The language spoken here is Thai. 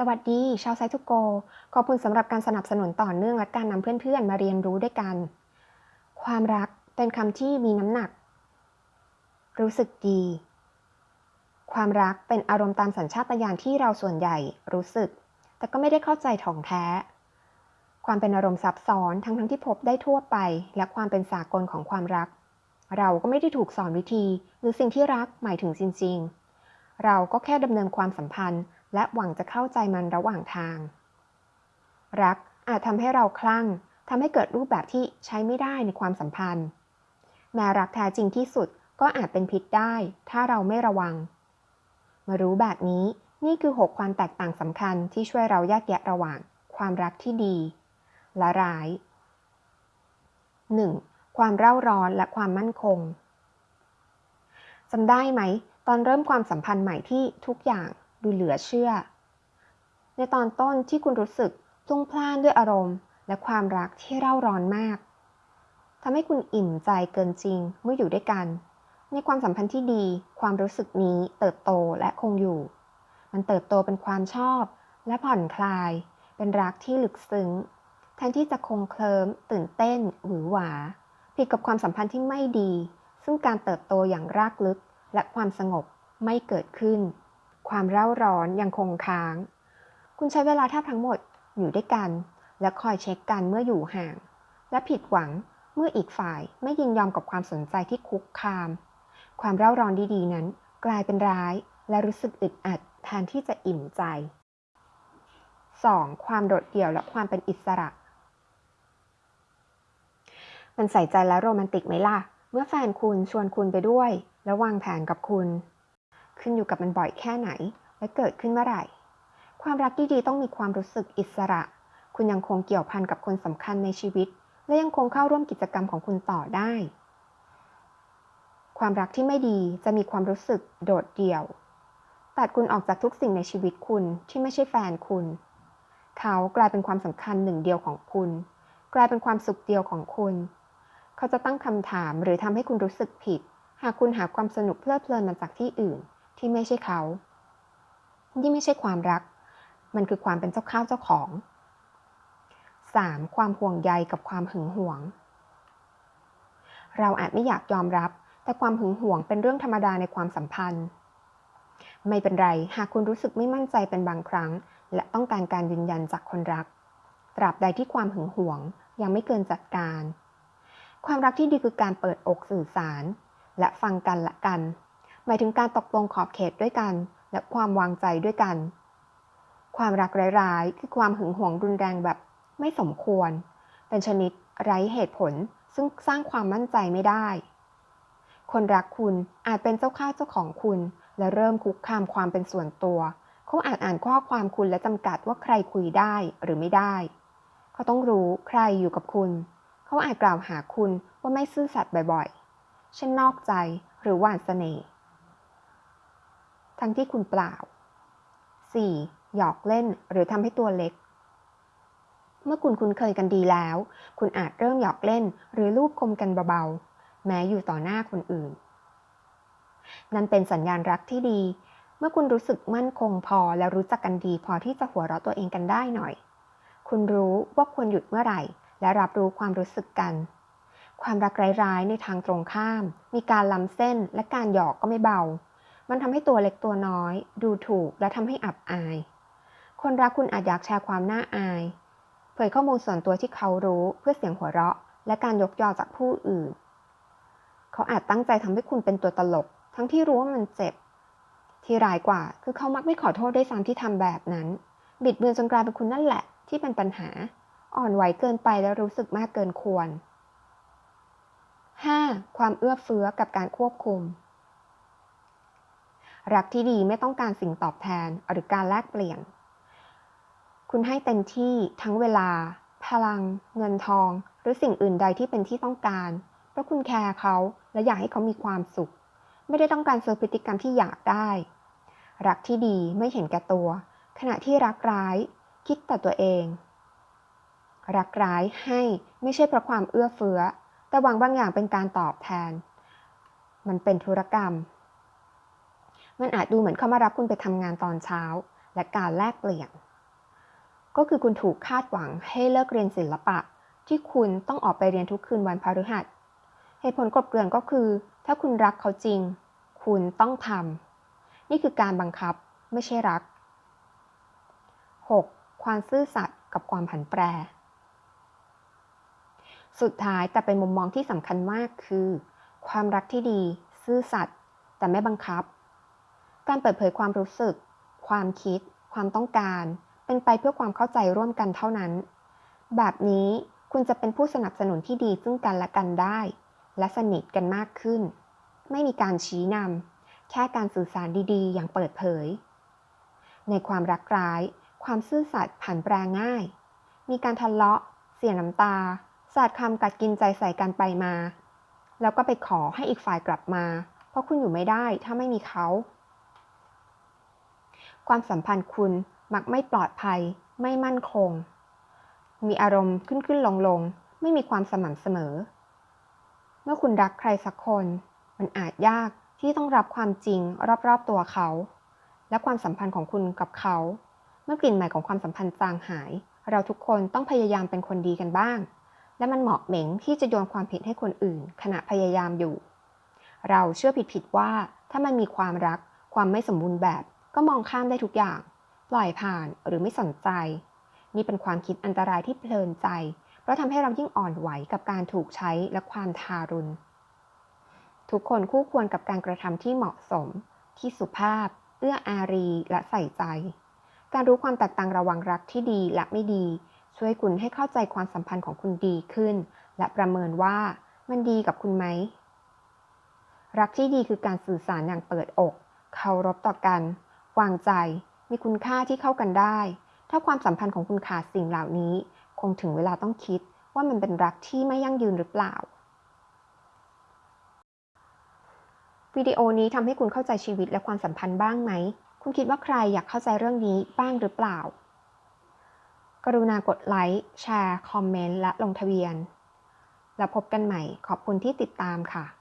สวัสดี ชาวไซทุโก ขอบคุณสำหรับการสนับสนุนต่อเนื่องและการนำเพื่อนๆ มาเรียนรู้ด้วยกัน ความรักเป็นคำที่มีน้ำหนัก รู้สึกดี ความรักเป็นอารมณ์ตามสัญชาตญาณที่เราส่วนใหญ่รู้สึก แต่ก็ไม่ได้เข้าใจถ่องแท้ ความเป็นอารมณ์ซับซ้อนทั้งทั้งที่พบได้ทั่วไป และความเป็นสากลของความรัก เราก็ไม่ได้ถูกสอนวิธี หรือสิ่งที่รักหมายถึงจริง ๆ เราก็แค่ดำเนินความสัมพันธ์ และหวังจะเข้าใจมันระหว่างทาง รักอาจทำให้เราคลั่งทำให้เกิดรูปแบบที่ใช้ไม่ได้ในความสัมพันธ์ แม้รักแท้จริงที่สุดก็อาจเป็นพิษได้ ถ้าเราไม่ระวัง มารู้แบบนี้นี่คือ 6 ความแตกต่างสำคัญที่ช่วยเราแยกแยะระหว่าง ความรักที่ดี และร้าย 1. ความเร่าร้อนและความมั่นคงจำได้ไหม ตอนเริ่มความสัมพันธ์ใหม่ที่ทุกอย่าง ดูเหลือเชื่อ ในตอนต้นที่คุณรู้สึกพลุ่งพล่านด้วยอารมณ์ และความรักที่เร่าร้อนมากทำให้คุณอิ่มใจเกินจริงเมื่ออยู่ด้วยกัน ในความสัมพันธ์ที่ดี ความรู้สึกนี้เติบโตและคงอยู่ มันเติบโตเป็นความชอบ และผ่อนคลาย เป็นรักที่ลึกซึ้ง แทนที่จะคงเคลิมตื่นเต้นหวือหวา ผิดกับความสัมพันธ์ที่ไม่ดี ซึ่งการเติบโตอย่างรากลึกและความสงบไม่เกิดขึ้น ความเร่าร้อนยังคงค้าง คุณใช้เวลาแทบทั้งหมดอยู่ด้วยกัน และคอยเช็คกันเมื่ออยู่ห่าง และผิดหวังเมื่ออีกฝ่ายไม่ยินยอมกับความสนใจที่คุกคาม ความเร่าร้อนดีๆ นั้น กลายเป็นร้ายและรู้สึกอึดอัดแทนที่จะอิ่มใจ 2. ความโดดเดี่ยวและความเป็นอิสระ มันใส่ใจและโรแมนติกไหมล่ะ เมื่อแฟนคุณชวนคุณไปด้วย และวางแผนกับคุณ ขึ้นอยู่กับมันบ่อยแค่ไหน และเกิดขึ้นเมื่อไหร่ ความรักที่ดีต้องมีความรู้สึกอิสระ คุณยังคงเกี่ยวพันกับคนสำคัญในชีวิต และยังคงเข้าร่วมกิจกรรมของคุณต่อได้ ความรักที่ไม่ดีจะมีความรู้สึกโดดเดี่ยว ตัดคุณออกจากทุกสิ่งในชีวิตคุณที่ไม่ใช่แฟนคุณ เขากลายเป็นความสำคัญหนึ่งเดียวของคุณ กลายเป็นความสุขเดียวของคุณ เขาจะตั้งคำถามหรือทำให้คุณรู้สึกผิดหากคุณหาความสนุกเพลิดเพลินมาจากที่อื่น ที่ไม่ใช่เขานี่ไม่ใช่ความรัก มันคือความเป็นเจ้าข้าวเจ้าของ 3. ความห่วงใยกับความหึงหวง เราอาจไม่อยากยอมรับ แต่ความหึงหวงเป็นเรื่องธรรมดาในความสัมพันธ์ ไม่เป็นไร หากคุณรู้สึกไม่มั่นใจเป็นบางครั้ง และต้องการการยืนยันจากคนรัก ตราบใดที่ความหึงหวงยังไม่เกินจัดการ ความรักที่ดีคือการเปิดอกสื่อสาร และฟังกันและกัน หมายถึงการตกลงขอบเขตด้วยกัน และความวางใจด้วยกัน ความรักร้ายๆ คือความหึงหวงรุนแรงแบบไม่สมควร เป็นชนิดไร้เหตุผลซึ่งสร้างความมั่นใจไม่ได้ คนรักคุณอาจเป็นเจ้าข้าเจ้าของคุณ และเริ่มคุกคามความเป็นส่วนตัวเขาอาจอ่านข้อความคุณและจำกัดว่าใครคุยได้หรือไม่ได้ เขาต้องรู้ใครอยู่กับคุณ เขาอาจกล่าวหาคุณว่าไม่ซื่อสัตย์บ่อยๆ เช่นนอกใจหรือหวานเสน่ห์ ทั้งที่คุณเปล่า 4. หยอกเล่นหรือทำให้ตัวเล็ก เมื่อคุณคุ้นเคยกันดีแล้ว คุณอาจเริ่มหยอกเล่นหรือลูบคมกันเบาๆ แม้อยู่ต่อหน้าคนอื่น นั่นเป็นสัญญาณรักที่ดี เมื่อคุณรู้สึกมั่นคงพอและรู้จักกันดีพอที่จะหัวเราะตัวเองกันได้หน่อย คุณรู้ว่าควรหยุดเมื่อไหร่ และรับรู้ความรู้สึกกัน ความรักร้ายๆในทางตรงข้าม มีการล้ำเส้นและการหยอกก็ไม่เบา มันทำให้ตัวเล็กตัวน้อย ดูถูกและทำให้อับอาย คนรักคุณอาจอยากแชร์ความน่าอาย เผยข้อมูลส่วนตัวที่เขารู้เพื่อเสียงหัวเราะ และการยกยอจากผู้อื่น เขาอาจตั้งใจทำให้คุณเป็นตัวตลก ทั้งที่รู้ว่ามันเจ็บ ที่ร้ายกว่าคือเขามักไม่ขอโทษได้ซ้ำที่ทำแบบนั้น บิดเบือนจนกลายเป็นคุณนั่นแหละ ที่เป็นปัญหา อ่อนไหวเกินไปและรู้สึกมากเกินควร 5. ความเอื้อเฟื้อกับการควบคุม รักที่ดีไม่ต้องการสิ่งตอบแทนหรือการแลกเปลี่ยน คุณให้เต็มที่ทั้งเวลา พลัง เงินทอง หรือสิ่งอื่นใดที่เป็นที่ต้องการ เพราะคุณแคร์เขาและอยากให้เขามีความสุข ไม่ได้ต้องการเซอร์พฤติกรรมที่อยากได้ รักที่ดีไม่เห็นแก่ตัว ขณะที่รักร้าย คิดแต่ตัวเอง รักร้ายให้ไม่ใช่เพราะความเอื้อเฟื้อ แต่หวังบางอย่างเป็นการตอบแทน มันเป็นธุรกรรม มันอาจดูเหมือนเขามารับคุณไปทำงานตอนเช้า และการแลกเปลี่ยน ก็คือคุณถูกคาดหวังให้เลิกเรียนศิลปะ ที่คุณต้องออกไปเรียนทุกคืนวันพฤหัสเหตุผลกลบเกลื่อนก็คือ ถ้าคุณรักเขาจริง คุณต้องทำนี่คือการบังคับไม่ใช่รัก 6. ความซื่อสัตย์กับความผันแปร สุดท้ายแต่เป็นมุมมองที่สำคัญมากคือ ความรักที่ดี ซื่อสัตย์แต่ไม่บังคับ การเปิดเผยความรู้สึก ความคิด ความต้องการ เป็นไปเพื่อความเข้าใจร่วมกันเท่านั้น แบบนี้คุณจะเป็นผู้สนับสนุนที่ดีซึ่งกันและกันได้ และสนิทกันมากขึ้น ไม่มีการชี้นำ แค่การสื่อสารดีๆ อย่างเปิดเผย ในความรักร้าย ความซื่อสัตย์ผันแปรง่าย มีการทะเลาะ เสียน้ำตา สาดคำกัดกินใจใส่กันไปมา แล้วก็ไปขอให้อีกฝ่ายกลับมา เพราะคุณอยู่ไม่ได้ถ้าไม่มีเขา ความสัมพันธ์คุณมักไม่ปลอดภัย ไม่มั่นคง มีอารมณ์ขึ้นขึ้นลงลงไม่มีความสม่ำเสมอ เมื่อคุณรักใครสักคน มันอาจยากที่ต้องรับความจริงรอบๆตัวเขา และความสัมพันธ์ของคุณกับเขา เมื่อกลิ่นใหม่ของความสัมพันธ์จางหาย เราทุกคนต้องพยายามเป็นคนดีกันบ้าง และมันเหมาะเหม็งที่จะโยนความผิดให้คนอื่น ขณะพยายามอยู่ เราเชื่อผิดๆว่าถ้ามันมีความรักความไม่สมบูรณ์แบบ ก็มองข้ามได้ทุกอย่าง ปล่อยผ่านหรือไม่สนใจ นี่เป็นความคิดอันตรายที่เพลินใจ เพราะทำให้เรายิ่งอ่อนไหวกับการถูกใช้และความทารุณ ทุกคนคู่ควรกับการกระทำที่เหมาะสม ที่สุภาพ เอื้ออารีและใส่ใจ การรู้ความแตกต่างระว่างรักที่ดีและไม่ดี ช่วยคุณให้เข้าใจความสัมพันธ์ของคุณดีขึ้น และประเมินว่ามันดีกับคุณไหมรักที่ดีคือการสื่อสารอย่างเปิดอก เคารพต่อกัน วางใจ มีคุณค่าที่เข้ากันได้ ถ้าความสัมพันธ์ของคุณขาดสิ่งเหล่านี้ คงถึงเวลาต้องคิดว่ามันเป็นรักที่ไม่ยั่งยืนหรือเปล่า วิดีโอนี้ทำให้คุณเข้าใจชีวิตและความสัมพันธ์บ้างไหม คุณคิดว่าใครอยากเข้าใจเรื่องนี้บ้างหรือเปล่า กรุณากดไลค์ แชร์ คอมเมนต์ และลงทะเบียน แล้วพบกันใหม่ ขอบคุณที่ติดตามค่ะ